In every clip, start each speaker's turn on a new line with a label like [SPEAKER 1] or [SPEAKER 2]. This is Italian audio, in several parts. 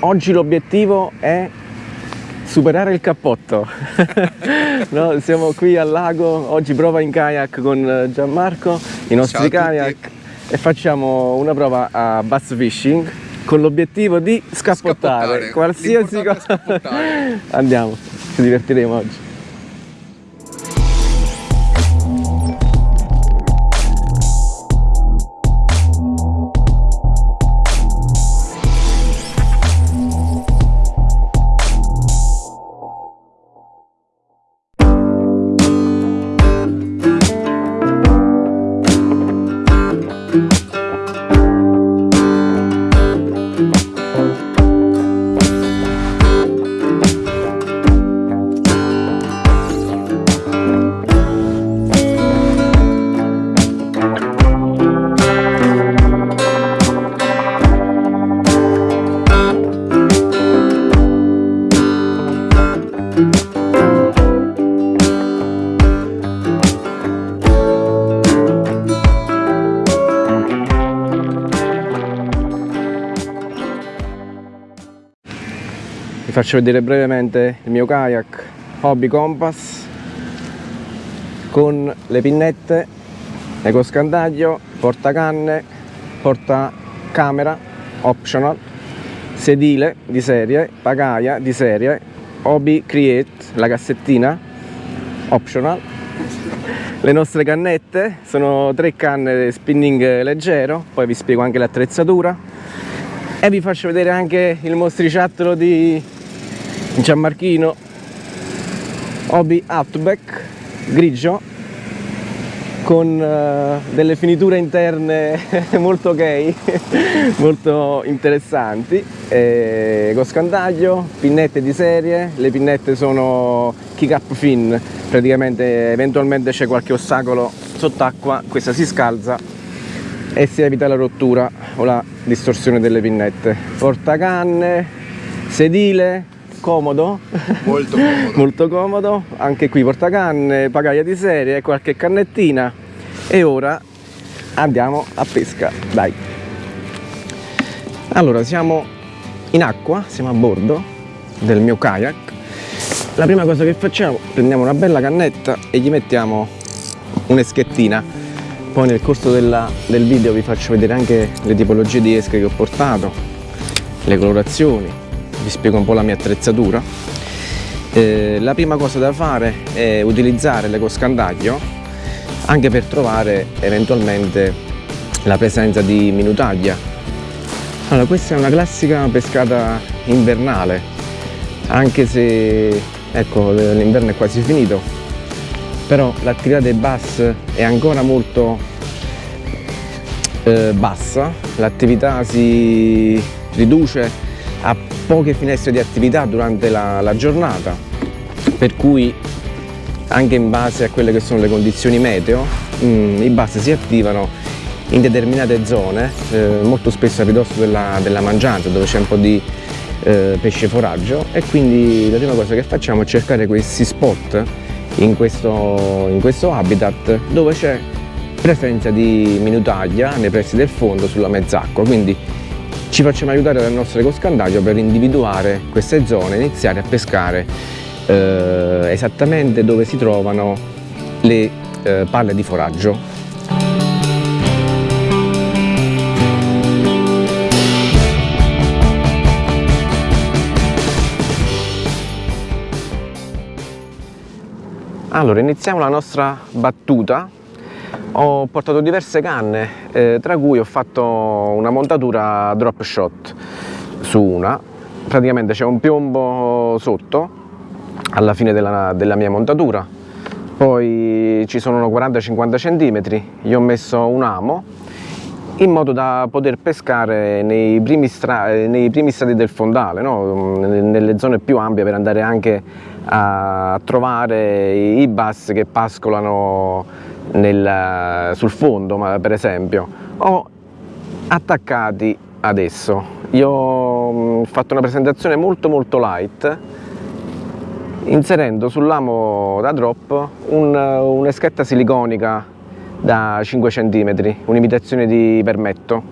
[SPEAKER 1] oggi l'obiettivo è superare il cappotto. no, siamo qui al lago, oggi prova in kayak con Gianmarco, i nostri kayak e facciamo una prova a bass fishing con l'obiettivo di scappottare,
[SPEAKER 2] Scappottare.
[SPEAKER 1] qualsiasi cosa.
[SPEAKER 2] Scappottare.
[SPEAKER 1] Andiamo, ci divertiremo oggi. Faccio vedere brevemente il mio kayak Hobby Compass con le pinnette, ecoscandaglio, portacanne, portacamera optional, sedile di serie, pagaia di serie, Hobby Create, la cassettina optional, le nostre cannette, sono tre canne spinning leggero, poi vi spiego anche l'attrezzatura. E vi faccio vedere anche il mostriciattolo di Gianmarchino Hobby Outback grigio con eh, delle finiture interne molto ok, molto interessanti, eh, con scandaglio, pinnette di serie, le pinnette sono kick up fin, praticamente eventualmente c'è qualche ostacolo sott'acqua, questa si scalza e si evita la rottura o la distorsione delle pinnette. Portacanne, sedile, comodo,
[SPEAKER 2] Molto comodo.
[SPEAKER 1] molto comodo, anche qui portacanne, pagaia di serie, qualche cannettina e ora andiamo a pesca, dai. Allora siamo in acqua, siamo a bordo del mio kayak. La prima cosa che facciamo, prendiamo una bella cannetta e gli mettiamo un'eschettina. Poi nel corso della- del video vi faccio vedere anche le tipologie di esche che ho portato, le colorazioni, vi spiego un po' la mia attrezzatura. Eh, la prima cosa da fare è utilizzare l'ecoscandaglio anche per trovare eventualmente la presenza di minutaglia. Allora, questa è una classica pescata invernale, anche se ecco, l'inverno è quasi finito, però l'attività dei bass è ancora molto eh, bassa, l'attività si riduce a poche finestre di attività durante la, la giornata, per cui anche in base a quelle che sono le condizioni meteo, mm, i bass si attivano in determinate zone, eh, molto spesso a ridosso della, della mangianza, dove c'è un po' di eh, pesce foraggio. E quindi la prima cosa che facciamo è cercare questi spot in questo, in questo habitat dove c'è presenza di minutaglia nei pressi del fondo sulla mezz'acqua, quindi ci facciamo aiutare dal nostro ecoscandaglio per individuare queste zone e iniziare a pescare eh, esattamente dove si trovano le eh, palle di foraggio. Allora, iniziamo la nostra battuta. Ho portato diverse canne, eh, tra cui ho fatto una montatura drop shot su una. Praticamente c'è un piombo sotto alla fine della, della mia montatura, poi ci sono 40-50 cm, gli ho messo un amo in modo da poter pescare nei primi, nei primi strati del fondale, no? nelle zone più ampie per andare anche a trovare i bass che pascolano nel, sul fondo per esempio o attaccati adesso. Io ho fatto una presentazione molto molto light inserendo sull'amo da drop un, un'eschetta siliconica da 5 cm, un'imitazione di permetto.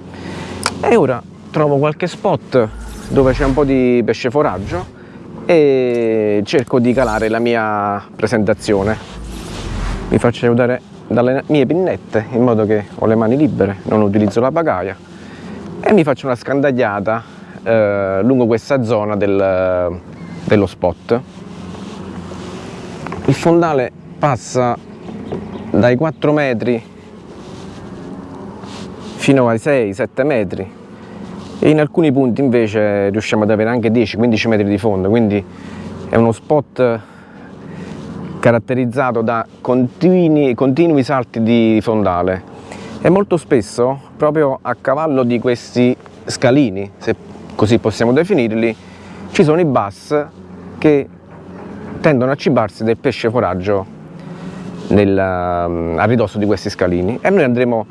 [SPEAKER 1] E ora trovo qualche spot dove c'è un po' di pesce foraggio e cerco di calare la mia presentazione. Vi faccio aiutare dalle mie pinnette in modo che ho le mani libere, non utilizzo la pagaia e mi faccio una scandagliata eh, lungo questa zona del, dello spot. Il fondale passa dai 4 metri fino ai 6-7 metri. E in alcuni punti invece riusciamo ad avere anche 10-15 metri di fondo. Quindi è uno spot caratterizzato da continui, continui salti di fondale. E molto spesso proprio a cavallo di questi scalini se così possiamo definirli ci sono i bass che tendono a cibarsi del pesce foraggio nel, a ridosso di questi scalini. E noi andremo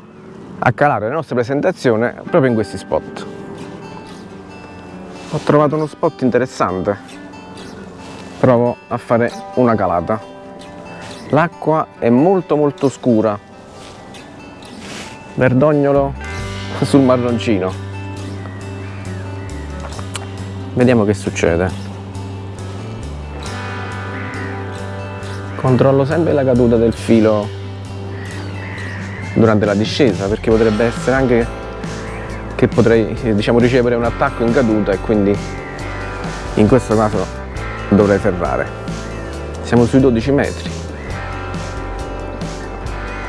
[SPEAKER 1] a calare la nostra presentazione proprio in questi spot. Ho trovato uno spot interessante. Provo a fare una calata l'acqua è molto molto scura verdognolo sul marroncino vediamo che succede controllo sempre la caduta del filo durante la discesa perché potrebbe essere anche che potrei diciamo, ricevere un attacco in caduta e quindi in questo caso dovrei ferrare. Siamo sui 12 metri.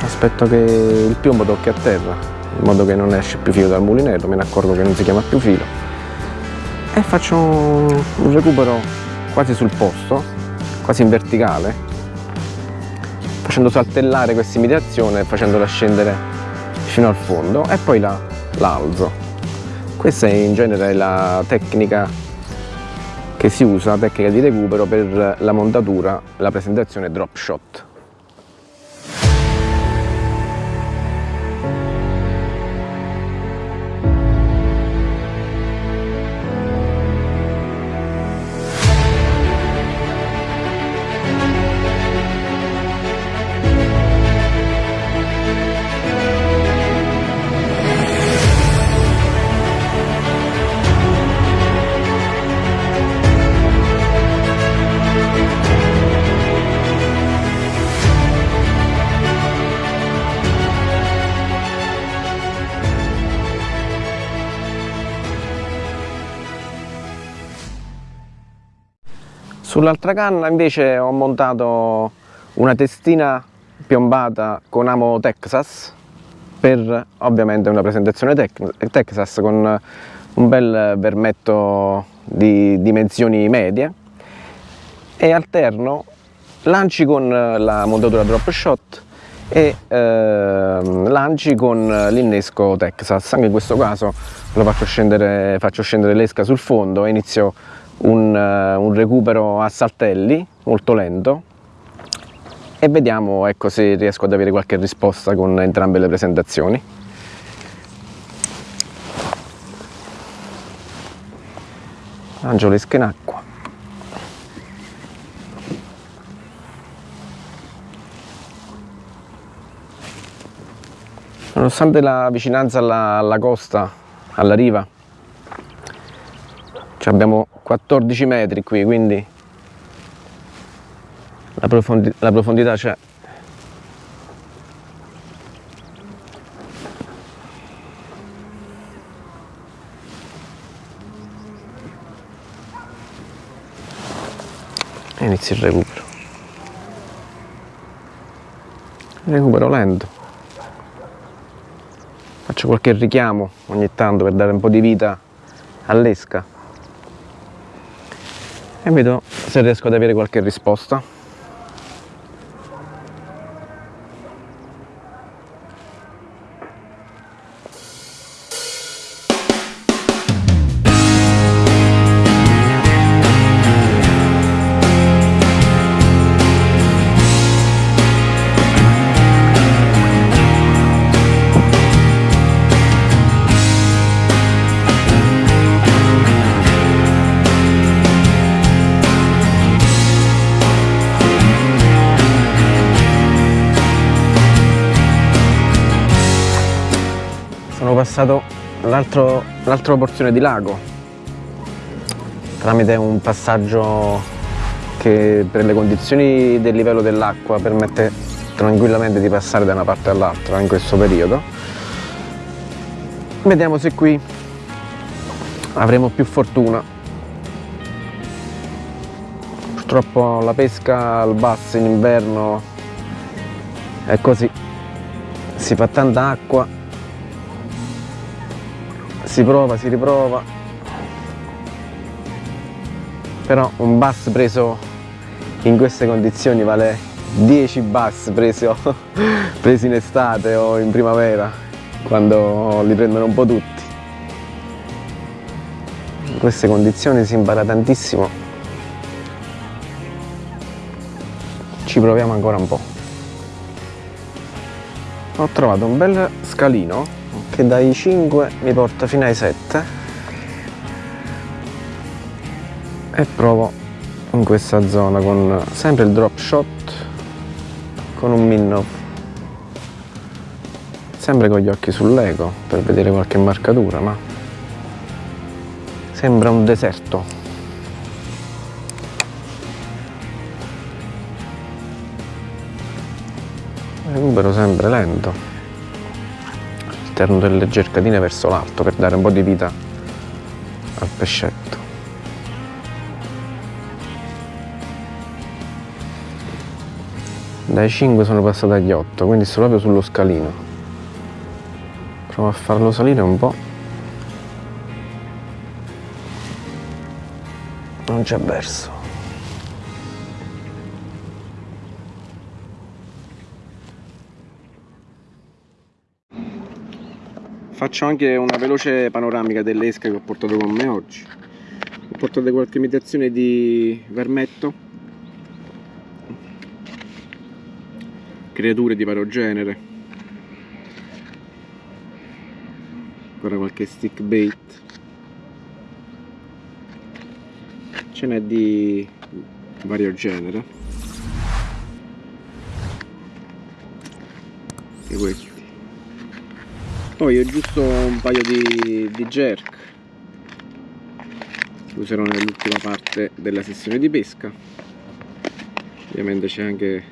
[SPEAKER 1] Aspetto che il piombo tocchi a terra, in modo che non esce più filo dal mulinello, me ne accorgo che non si chiama più filo. E faccio un recupero quasi sul posto, quasi in verticale, facendo saltellare questa imitazione e facendola scendere fino al fondo e poi la l'alzo questa è in genere la tecnica che si usa, la tecnica di recupero per la montatura, la presentazione drop shot Sull'altra canna invece ho montato una testina piombata con amo Texas per ovviamente una presentazione Texas con un bel vermetto di dimensioni medie. E alterno lanci con la montatura drop shot e eh, lanci con l'innesco Texas. Anche in questo caso faccio scendere, faccio scendere l'esca sul fondo e inizio un, uh, un recupero a saltelli molto lento e vediamo ecco, se riesco ad avere qualche risposta con entrambe le presentazioni. Angelo esca in acqua. Nonostante la vicinanza alla, alla costa, alla riva, abbiamo 14 metri qui quindi la, profondi la profondità c'è. E inizia il recupero. Recupero lento. Faccio qualche richiamo ogni tanto per dare un po' di vita all'esca e vedo se riesco ad avere qualche risposta passato l'altra porzione di lago tramite un passaggio che per le condizioni del livello dell'acqua permette tranquillamente di passare da una parte all'altra in questo periodo. Vediamo se qui avremo più fortuna. Purtroppo la pesca al basso in inverno è così. Si fa tanta acqua si prova, si riprova. Però un bass preso in queste condizioni vale 10 bass preso, presi in estate o in primavera quando li prendono un po' tutti. In queste condizioni si impara tantissimo. Ci proviamo ancora un po' ho trovato un bel scalino che dai 5 mi porta fino ai 7 e provo in questa zona con sempre il drop shot con un minnow. Sempre con gli occhi sull'eco per vedere qualche marcatura ma sembra un deserto. Recupero sempre lento all'interno delle cercatine verso l'alto per dare un po' di vita al pescetto. Dai 5 sono passato agli 8 quindi sto proprio sullo scalino. Provo a farlo salire un po' non c'è verso faccio anche una veloce panoramica delle esche che ho portato con me oggi. Ho portato qualche imitazione di vermetto. Creature di vario genere. Ancora qualche stick bait. Ce n'è di vario genere. E questi poi ho giusto un paio di, di jerk. Che userò nell'ultima parte della sessione di pesca. Ovviamente c'è anche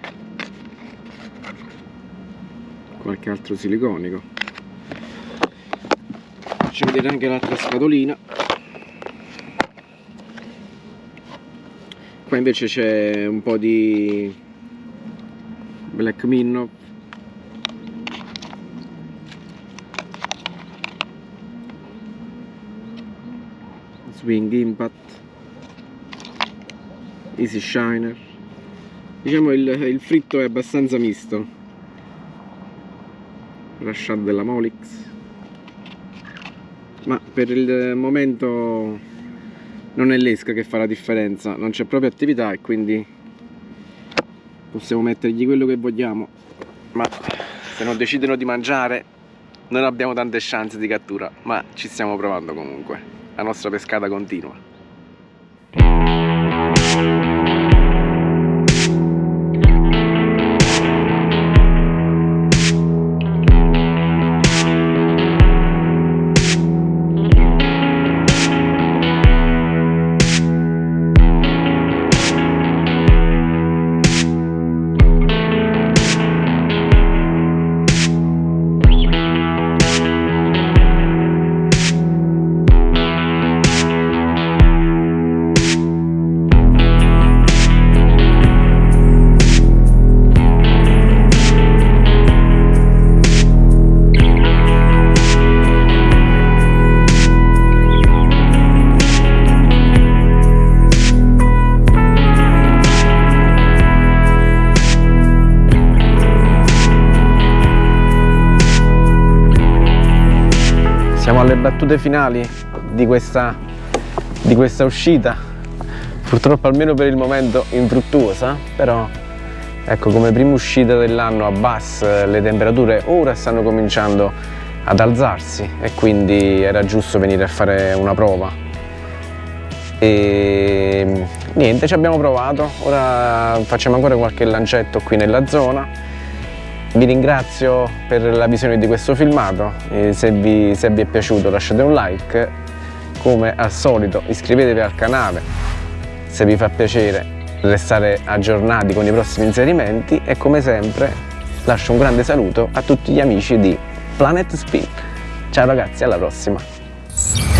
[SPEAKER 1] qualche altro siliconico. Faccio vedere anche l'altra scatolina. Qua invece c'è un po' di black minnow swing impact easy shiner. Diciamo il, il fritto è abbastanza misto. Rashad della Molix. Ma per il momento non è l'esca che fa la differenza. Non c'è proprio attività e quindi possiamo mettergli quello che vogliamo. Ma se non decidono di mangiare non abbiamo tante chance di cattura ma ci stiamo provando comunque la nostra pescata continua battute finali di questa, di questa uscita. Purtroppo almeno per il momento infruttuosa però ecco come prima uscita dell'anno a Bass le temperature ora stanno cominciando ad alzarsi e quindi era giusto venire a fare una prova. E niente ci abbiamo provato. Ora facciamo ancora qualche lancetto qui nella zona vi ringrazio per la visione di questo filmato, se vi, se vi è piaciuto lasciate un like, come al solito iscrivetevi al canale se vi fa piacere restare aggiornati con i prossimi inserimenti e come sempre lascio un grande saluto a tutti gli amici di Planet Spin. Ciao ragazzi, alla prossima!